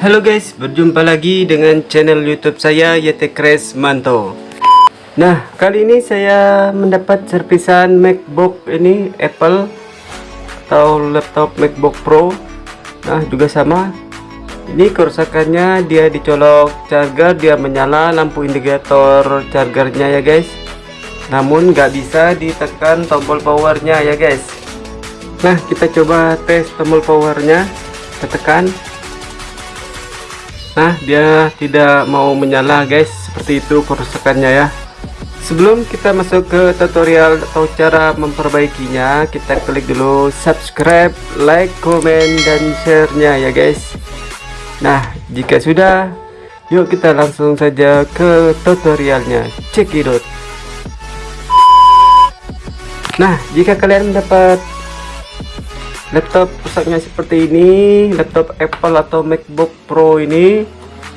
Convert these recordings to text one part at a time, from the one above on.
Halo guys, berjumpa lagi dengan channel YouTube saya Yetekres Manto. Nah, kali ini saya mendapat servisan MacBook ini Apple atau laptop MacBook Pro. Nah, juga sama. Ini kerusakannya dia dicolok charger, dia menyala lampu indikator chargernya ya guys. Namun nggak bisa ditekan tombol powernya ya guys. Nah, kita coba tes tombol powernya. Kita tekan Nah dia tidak mau menyala guys. Seperti itu kerusakannya ya. Sebelum kita masuk ke tutorial atau cara memperbaikinya kita klik dulu subscribe like comment dan share nya ya guys. Nah jika sudah yuk kita langsung saja ke tutorialnya. Cekidot Nah jika kalian mendapat laptop rusaknya seperti ini laptop Apple atau MacBook Pro ini.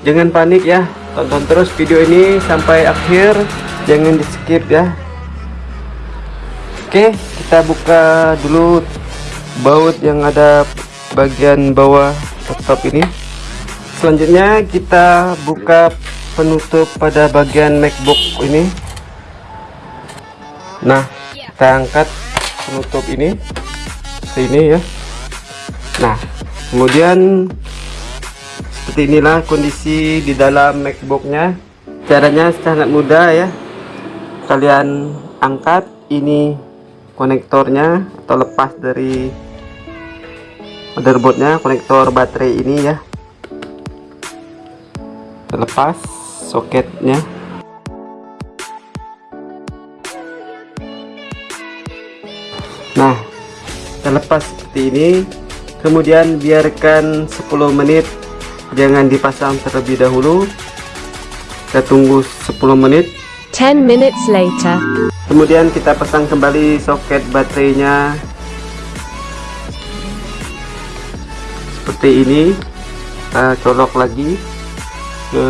Jangan panik ya tonton terus video ini sampai akhir. Jangan di skip ya. Oke kita buka dulu baut yang ada bagian bawah laptop ini. Selanjutnya kita buka penutup pada bagian MacBook ini. Nah kita angkat penutup ini ini ya. Nah kemudian seperti inilah kondisi di dalam MacBooknya. Caranya sangat mudah ya. Kalian angkat ini konektornya atau lepas dari motherboardnya konektor baterai ini ya. Lepas soketnya terlepas seperti ini. Kemudian biarkan 10 menit. Jangan dipasang terlebih dahulu. Kita tunggu 10 menit. 10 minutes later. Kemudian kita pasang kembali soket baterainya. Seperti ini. Kita colok lagi ke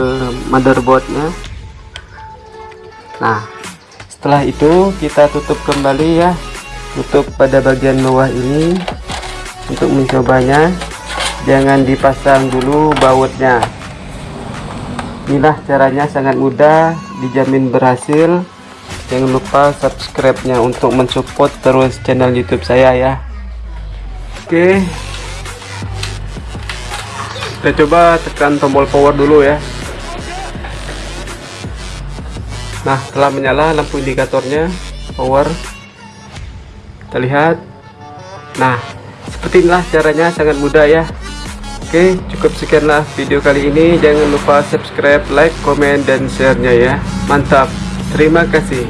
motherboardnya. Nah setelah itu kita tutup kembali ya tutup pada bagian bawah ini untuk mencobanya jangan dipasang dulu bautnya. Inilah caranya sangat mudah dijamin berhasil. Jangan lupa subscribe nya untuk mensupport terus channel youtube saya ya. Oke. Kita coba tekan tombol power dulu ya. Nah telah menyala lampu indikatornya power kita lihat nah seperti inilah caranya sangat mudah ya. Oke cukup sekianlah video kali ini. Jangan lupa subscribe like comment dan share nya ya. Mantap. Terima kasih